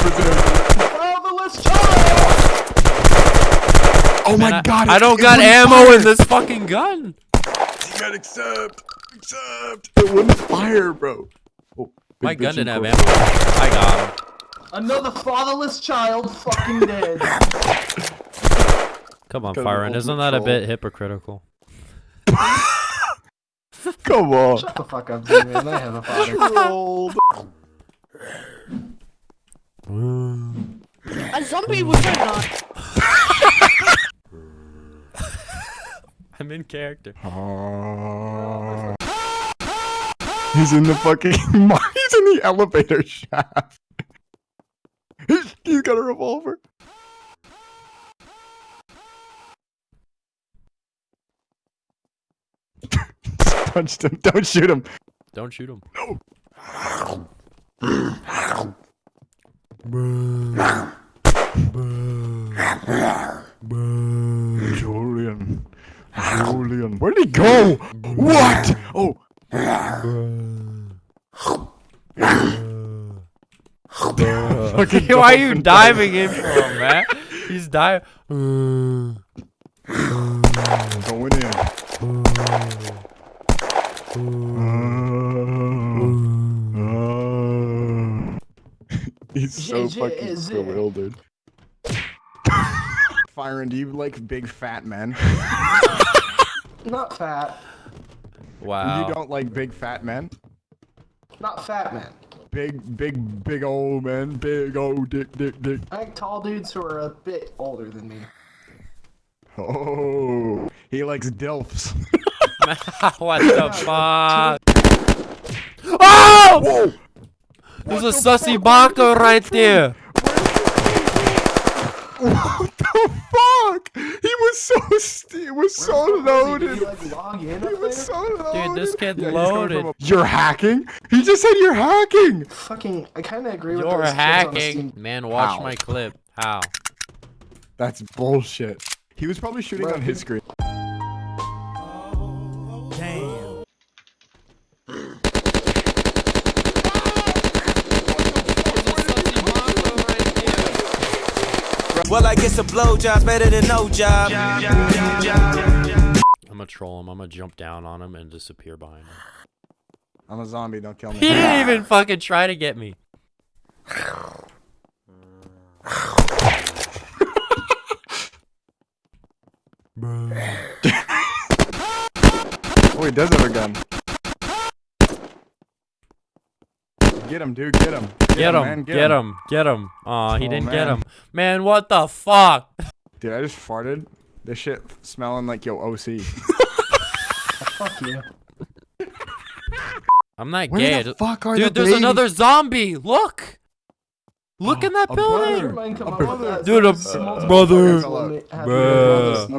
Fatherless! Oh Man, my god! I it- don't it got wouldn't ammo fire. in this fucking gun. You gotta accept. Accept. It wouldn't fire, bro. Oh, My gun didn't have ammo. I got him. Another fatherless child fucking dead. Come on, Got an Firen. Isn't that a bit hypocritical? Come on. Shut the fuck up, dude, man. I have a father. Trolled. A zombie was or not? I'm in character. He's in the fucking. He's in the elevator shaft. He's got a revolver. Punched him. Don't shoot him. Don't shoot him. Julian. Julian. Where'd he go? What? Oh. Why are you diving in for him, man? He's diving. So JJ fucking is it. bewildered. Firen, do you like big fat men? Not fat. Wow. You don't like big fat men? Not fat, man. Big, big, big old men. Big old dick, dick, dick. I like tall dudes who are a bit older than me. Oh, he likes dilfs. what the fuck? Oh! Whoa! There's a sussy baka right there. What the fuck? He was so st- he was so loaded. you like log He was so loaded. this kid he's coming from loaded. a- You're hacking? He just said you're hacking. Fucking, I kind of agree with You're those kids on hacking. Steam- Man, watch How? my clip. How? That's bullshit. He was probably shooting Bro, on his screen. Well, I guess a blowjob's better than no job. I'm gonna troll him. I'm gonna jump down on him and disappear behind him. I'm a zombie. Don't kill me. He didn't even fucking try to get me. Oh, he does have a gun. Get him, dude. Get him. Get him, man, get him, get him. Aw, he Oh, didn't get him. Man, what the fuck? Dude, I just farted. This shit smelling like yo OC. Fuck you. I'm not Where gay. The fuck are Dude, the there's babies? another zombie. Look. Look in that a building. brother. Mind come A up with brother. that. Dude, a There's brother. fuckers Bruh. A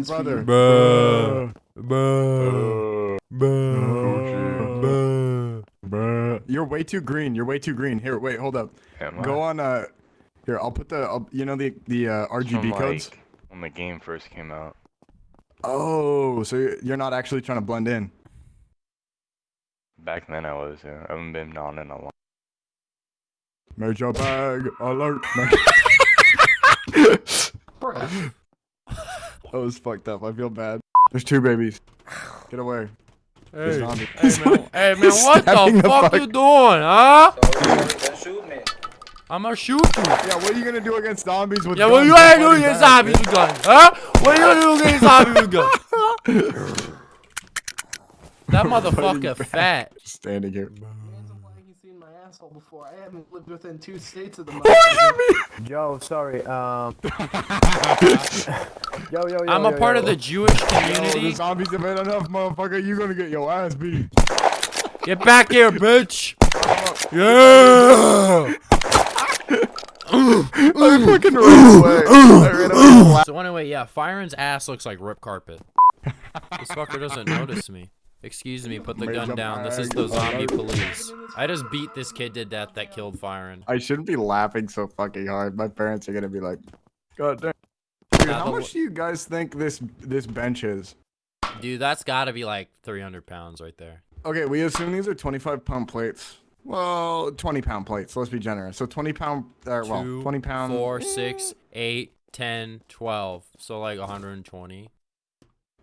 brother. you. Bruh. Bruh. Bruh. Bruh. You're way too green. You're way too green. Here, wait, hold up. Am I? Go on. Uh, here, I'll put the. I'll, you know the the uh, RGB codes. like, when the game first came out. Oh, so you're- not actually trying to blend in. Back then I was. Yeah. I haven't been on in a long. Major bag alert. That was fucked up. I feel bad. There's two babies. Get away. Hey, zombie. hey man, hey man, what the the fuck fuck- you doing, huh? I'ma shoot you. Yeah, what are you gonna do against zombies with Yeah, what guns? you They're ain't doing fighting against zombies with guns, huh? What are you gonna do against zombies with guns? That motherfucker fat. Standing here. Man's like he's seen my asshole before. I haven't lived within two states of the What does that mean? Yo, sorry. Um. yo, yo, yo. I'm a yo, part yo. of the Jewish community. Yo, the community. zombies have had enough, motherfucker. You're gonna get your ass beat. Get back here, bitch. Yeah. I fucking ran away. I ran away. So anyway, yeah, Firen's ass looks like rip carpet. This fucker doesn't notice me. Excuse me, put the gun Major down. This is the zombie police. I just beat this kid to death that killed Firen. I shouldn't be laughing so fucking hard. My parents are gonna be like, God damn. Dude, how much do you guys think this this bench is? Dude, that's gotta be like 300 pounds right there. Okay, we assume these are 25 pound plates. Well, 20 pound plates. Let's be generous. So 20 pound, uh, well, Two, 20 pound. Four, six, eight, 10, 12. So like 120.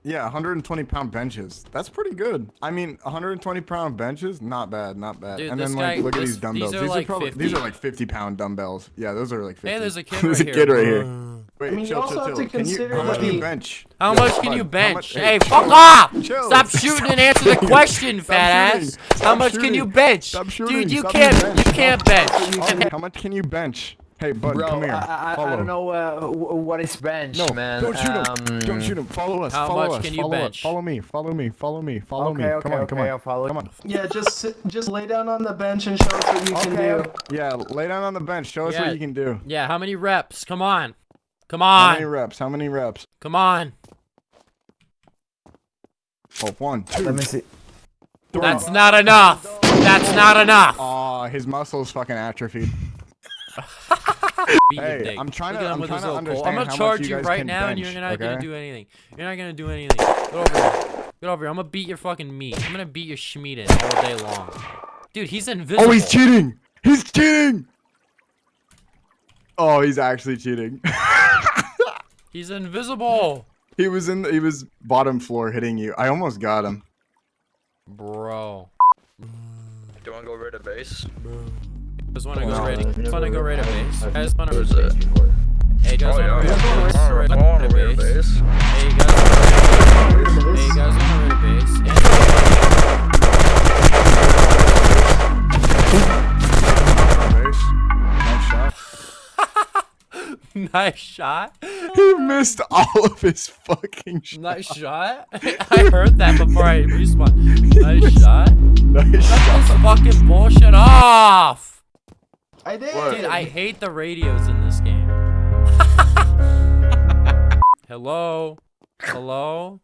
Yeah, 120 pound benches. That's pretty good. I mean, 120 pound benches, not bad, not bad. Dude, and then like, guy- look at these dumbbells. these These are are, like probably 50. these are like 50 pound dumbbells. Yeah, those are like 50. Hey, there's a kid there's right a kid here. right here. Wait, I mean, you also chill, have chill. to Can consider how much can you bench? How much can bud, you how bench? much- hey, chill. fuck off! Chill. Stop shooting and answer the question, fat shooting. ass. How Stop much can you shooting. bench? Stop shooting. Dude, you Stop can't. being You can't bench. How much can you bench? Hey, bud, Bro, come here. I, I, Follow. I don't know uh, wh- what is bench, No, man. don't shoot him. don't Um, shoot him. Follow us. How follow much us. can you follow bench? Us. Follow me. Follow me. Follow me. Follow Okay, me. okay, come on, okay, come on. I'll follow Come on. Yeah, just just lay down on the bench and show us what you can do. Yeah, lay down on the bench. Show us Yeah. what you can do. Yeah, how many reps? Come on. Come on. How many reps? How many reps? Come on. Oh, one, two. Let me see. three. That's not enough. That's not enough. Aw, his muscles fucking atrophied. Beat your Hey. I'm trying Look to- I'm trying to understand I'm gonna charge you you right can now, and you're not gonna do anything. You're not gonna do anything. Get over here. Get over here. I'm gonna beat your fucking meat. I'm gonna beat your schmeat in all day long. Dude, he's invisible. Oh, he's cheating! He's cheating! Oh, he's actually cheating. He's invisible. he was in. He was bottom floor hitting you. I almost got him. Bro. Do you want to go rid of base? Just wanna go No, right. I've Just wanna go right at base. I just wanna. Where's it? Hey, you guys Oh, wanna yeah. right I at want base? Right want at to rid of base. base. Hey, you guys wanna. Hey, you guys wanna right at base? Base. Nice shot. Nice shot. He missed all of his fucking shots. Nice shot. I heard that before I respawned. Nice shot. Nice Cut shot. this fucking bullshit off. I did. Dude, I hate the radios in this game. Hello? Hello?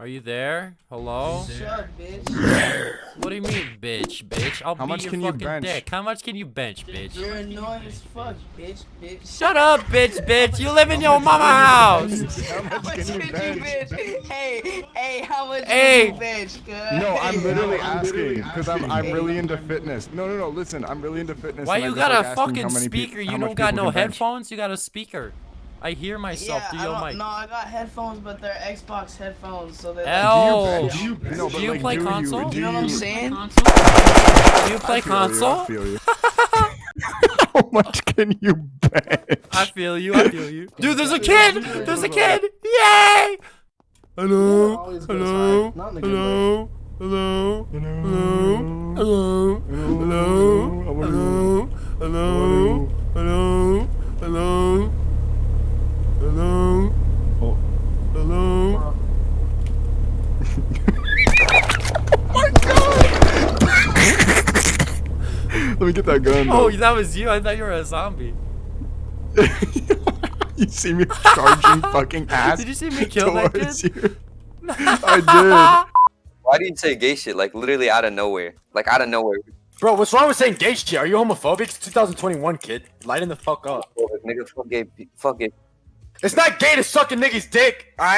Are you there? Hello? Shut, bitch. What do you mean, bitch, bitch? I'll How beat much your can you bench? dick. How much can you bench, bitch? You're annoying as fuck, bitch, bitch. Shut up, bitch, bitch. You live in your mama house. How much can you bench? Hey, hey, how much Hey. can you bench, cuz? No, I'm literally asking because I'm I'm really into fitness. No, no, no. Listen, I'm really into fitness. Why you got like a fucking how many peop- speaker? You don't got no can bench. headphones? You got a speaker. I hear myself Yeah, through your don't, mic. no, I got headphones, but they're Xbox headphones, so they're Hell. like, Do you? No, Do you like, play do console? You, do you know what I'm saying? Do you play I feel you, console? I feel you. How much can you bench? I feel you. I feel you. Dude, there's a kid. There's a kid. Yay! Hello. Always goes Hello. high. Not in a good Hello. Hello. Hello. Hello. Hello. Hello. Hello. Hello. Hello. Hello. Oh. Hello. Let me get that gun. Oh, though. that was you. I thought you were a zombie. you see me charging fucking ass Did you see me kill that towards kid? you. I did. Why do you say gay shit? Like literally out of nowhere. Like out of nowhere. Bro, what's wrong with saying gay shit? Are you homophobic? It's 2021, kid. Lighten the fuck up. Oh, nigga, fuck gay. Fuck gay. It's not gay to suck a nigga's dick, alright?